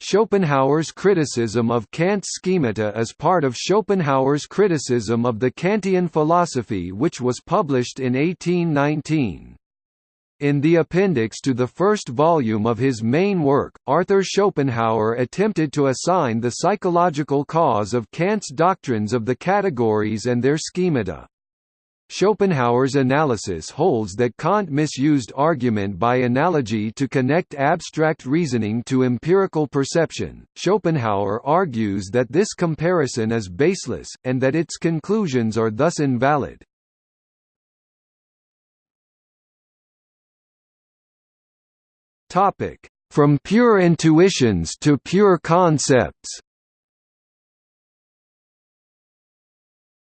Schopenhauer's criticism of Kant's schemata is part of Schopenhauer's criticism of the Kantian philosophy which was published in 1819. In the appendix to the first volume of his main work, Arthur Schopenhauer attempted to assign the psychological cause of Kant's doctrines of the categories and their schemata. Schopenhauer's analysis holds that Kant misused argument by analogy to connect abstract reasoning to empirical perception. Schopenhauer argues that this comparison is baseless, and that its conclusions are thus invalid. From pure intuitions to pure concepts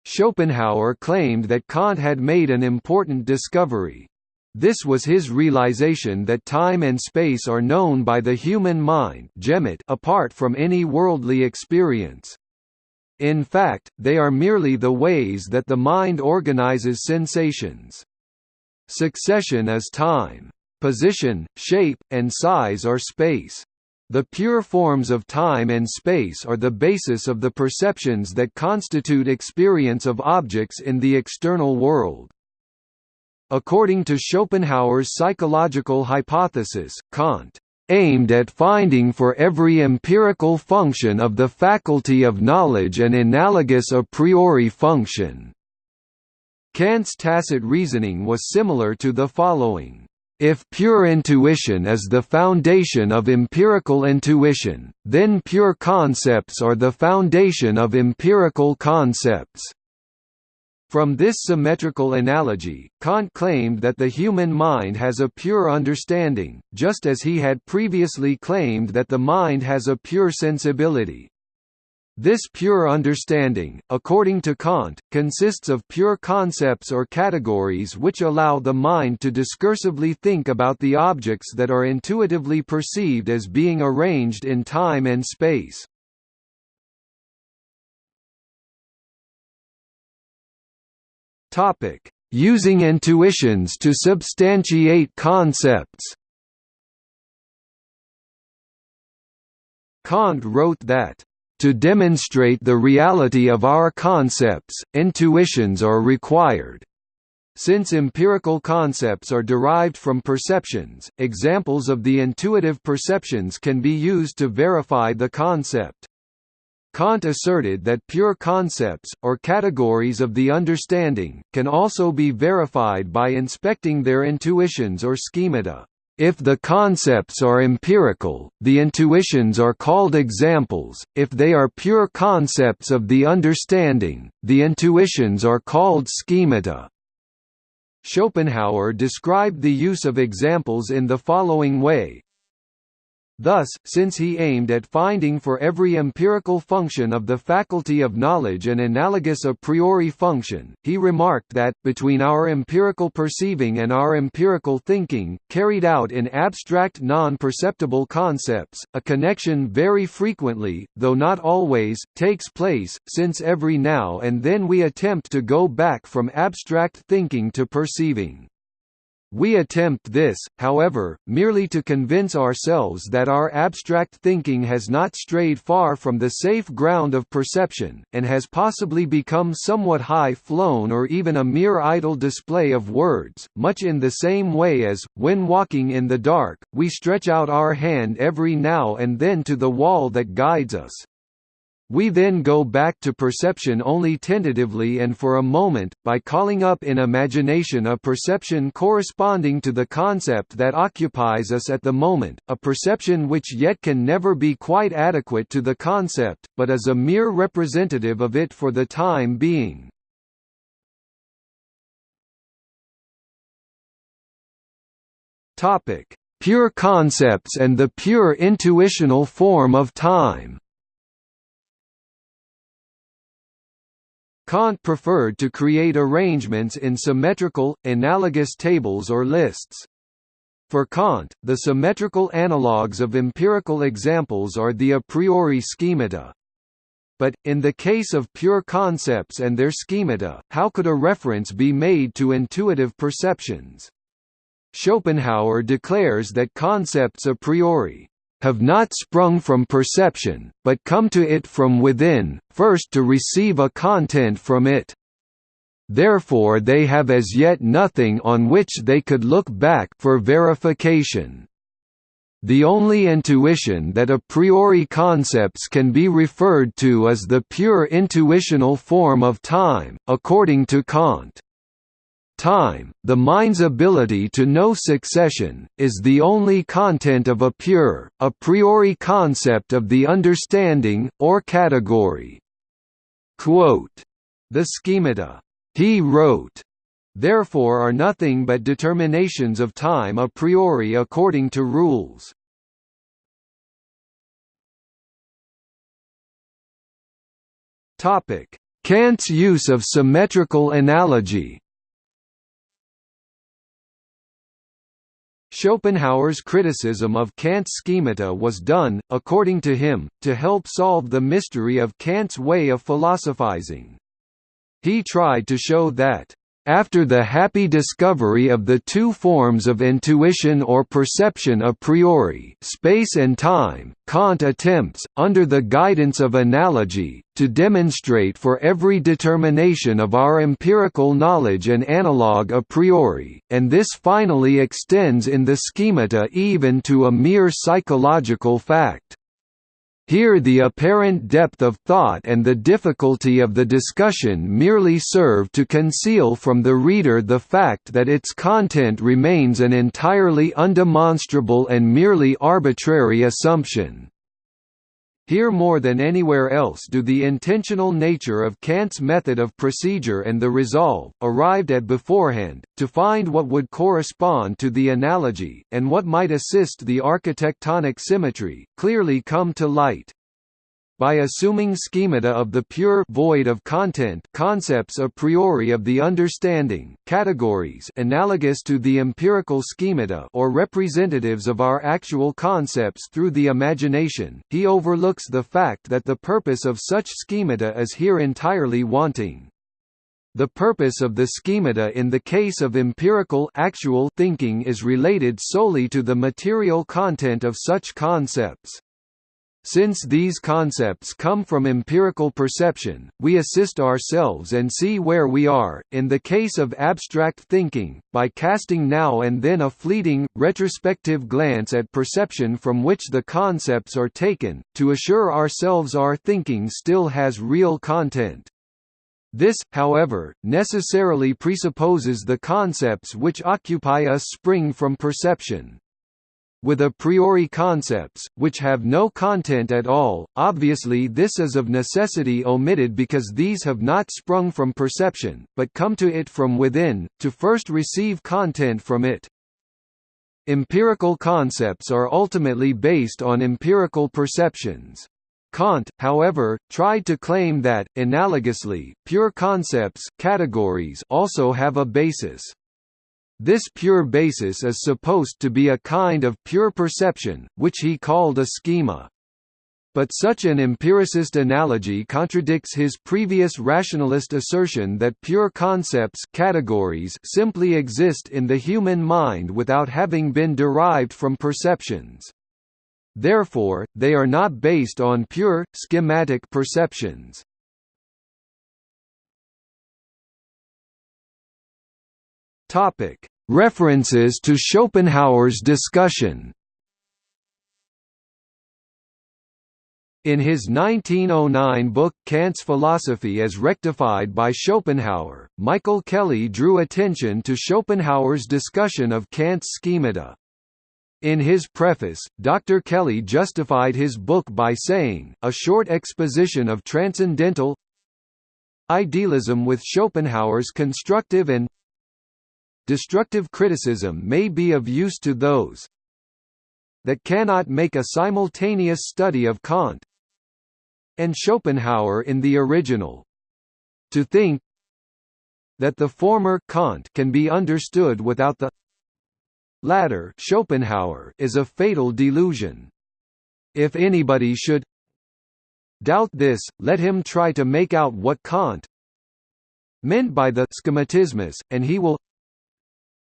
Schopenhauer claimed that Kant had made an important discovery. This was his realization that time and space are known by the human mind apart from any worldly experience. In fact, they are merely the ways that the mind organizes sensations. Succession is time. Position, shape, and size are space. The pure forms of time and space are the basis of the perceptions that constitute experience of objects in the external world. According to Schopenhauer's psychological hypothesis, Kant aimed at finding for every empirical function of the faculty of knowledge an analogous a priori function. Kant's tacit reasoning was similar to the following. If pure intuition is the foundation of empirical intuition, then pure concepts are the foundation of empirical concepts. From this symmetrical analogy, Kant claimed that the human mind has a pure understanding, just as he had previously claimed that the mind has a pure sensibility. This pure understanding, according to Kant, consists of pure concepts or categories which allow the mind to discursively think about the objects that are intuitively perceived as being arranged in time and space. Using intuitions to substantiate concepts Kant wrote that to demonstrate the reality of our concepts, intuitions are required. Since empirical concepts are derived from perceptions, examples of the intuitive perceptions can be used to verify the concept. Kant asserted that pure concepts, or categories of the understanding, can also be verified by inspecting their intuitions or schemata. If the concepts are empirical, the intuitions are called examples, if they are pure concepts of the understanding, the intuitions are called schemata. Schopenhauer described the use of examples in the following way Thus, since he aimed at finding for every empirical function of the faculty of knowledge an analogous a priori function, he remarked that, between our empirical perceiving and our empirical thinking, carried out in abstract non-perceptible concepts, a connection very frequently, though not always, takes place, since every now and then we attempt to go back from abstract thinking to perceiving. We attempt this, however, merely to convince ourselves that our abstract thinking has not strayed far from the safe ground of perception, and has possibly become somewhat high-flown or even a mere idle display of words, much in the same way as, when walking in the dark, we stretch out our hand every now and then to the wall that guides us. We then go back to perception only tentatively and for a moment, by calling up in imagination a perception corresponding to the concept that occupies us at the moment, a perception which yet can never be quite adequate to the concept, but is a mere representative of it for the time being. Pure concepts and the pure intuitional form of time Kant preferred to create arrangements in symmetrical, analogous tables or lists. For Kant, the symmetrical analogues of empirical examples are the a priori schemata. But, in the case of pure concepts and their schemata, how could a reference be made to intuitive perceptions? Schopenhauer declares that concepts a priori have not sprung from perception, but come to it from within, first to receive a content from it. Therefore they have as yet nothing on which they could look back for verification. The only intuition that a priori concepts can be referred to is the pure intuitional form of time, according to Kant. Time, the mind's ability to know succession, is the only content of a pure, a priori concept of the understanding, or category. Quote, the schemata, he wrote, therefore are nothing but determinations of time a priori according to rules. Kant's use of symmetrical analogy Schopenhauer's criticism of Kant's schemata was done, according to him, to help solve the mystery of Kant's way of philosophizing. He tried to show that after the happy discovery of the two forms of intuition or perception a priori space and time, Kant attempts, under the guidance of analogy, to demonstrate for every determination of our empirical knowledge an analogue a priori, and this finally extends in the schemata even to a mere psychological fact. Here the apparent depth of thought and the difficulty of the discussion merely serve to conceal from the reader the fact that its content remains an entirely undemonstrable and merely arbitrary assumption. Here more than anywhere else do the intentional nature of Kant's method of procedure and the resolve, arrived at beforehand, to find what would correspond to the analogy, and what might assist the architectonic symmetry, clearly come to light. By assuming schemata of the pure void of content concepts a priori of the understanding, categories analogous to the empirical schemata or representatives of our actual concepts through the imagination, he overlooks the fact that the purpose of such schemata is here entirely wanting. The purpose of the schemata in the case of empirical actual thinking is related solely to the material content of such concepts. Since these concepts come from empirical perception, we assist ourselves and see where we are, in the case of abstract thinking, by casting now and then a fleeting, retrospective glance at perception from which the concepts are taken, to assure ourselves our thinking still has real content. This, however, necessarily presupposes the concepts which occupy us spring from perception with a priori concepts, which have no content at all, obviously this is of necessity omitted because these have not sprung from perception, but come to it from within, to first receive content from it. Empirical concepts are ultimately based on empirical perceptions. Kant, however, tried to claim that, analogously, pure concepts categories also have a basis. This pure basis is supposed to be a kind of pure perception, which he called a schema. But such an empiricist analogy contradicts his previous rationalist assertion that pure concepts categories simply exist in the human mind without having been derived from perceptions. Therefore, they are not based on pure, schematic perceptions. Topic: References to Schopenhauer's discussion. In his 1909 book Kant's Philosophy as Rectified by Schopenhauer, Michael Kelly drew attention to Schopenhauer's discussion of Kant's schemata. In his preface, Dr. Kelly justified his book by saying, a short exposition of transcendental idealism with Schopenhauer's constructive and Destructive criticism may be of use to those that cannot make a simultaneous study of Kant and Schopenhauer in the original. To think that the former Kant can be understood without the latter Schopenhauer is a fatal delusion. If anybody should doubt this, let him try to make out what Kant meant by the schematismus, and he will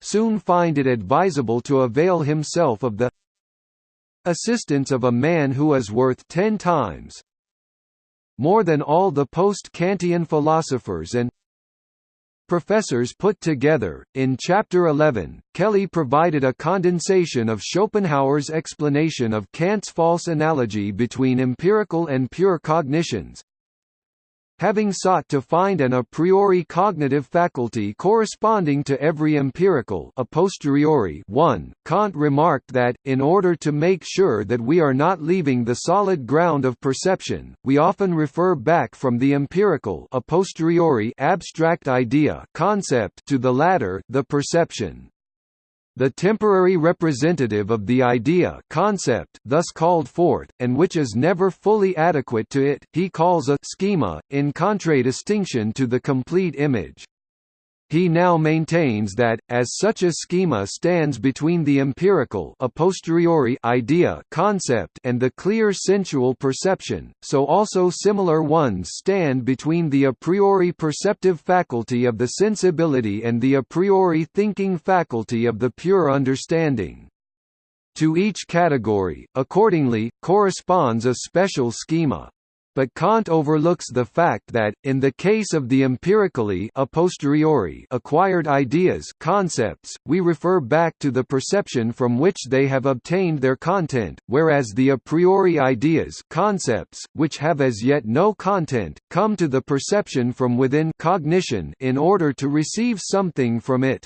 soon find it advisable to avail himself of the assistance of a man who is worth ten times more than all the post-Kantian philosophers and professors put together. In Chapter 11, Kelly provided a condensation of Schopenhauer's explanation of Kant's false analogy between empirical and pure cognitions, having sought to find an a priori cognitive faculty corresponding to every empirical a posteriori one, Kant remarked that, in order to make sure that we are not leaving the solid ground of perception, we often refer back from the empirical a posteriori abstract idea concept to the latter the perception the temporary representative of the idea concept thus called forth, and which is never fully adequate to it, he calls a schema, in contradistinction to the complete image. He now maintains that, as such a schema stands between the empirical a posteriori idea concept and the clear sensual perception, so also similar ones stand between the a priori perceptive faculty of the sensibility and the a priori thinking faculty of the pure understanding. To each category, accordingly, corresponds a special schema but Kant overlooks the fact that, in the case of the empirically a posteriori acquired ideas concepts, we refer back to the perception from which they have obtained their content, whereas the a priori ideas concepts, which have as yet no content, come to the perception from within cognition in order to receive something from it.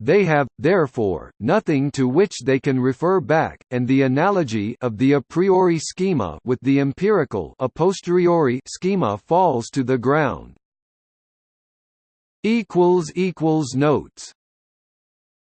They have, therefore, nothing to which they can refer back, and the analogy of the a priori schema with the empirical a posteriori schema falls to the ground. Notes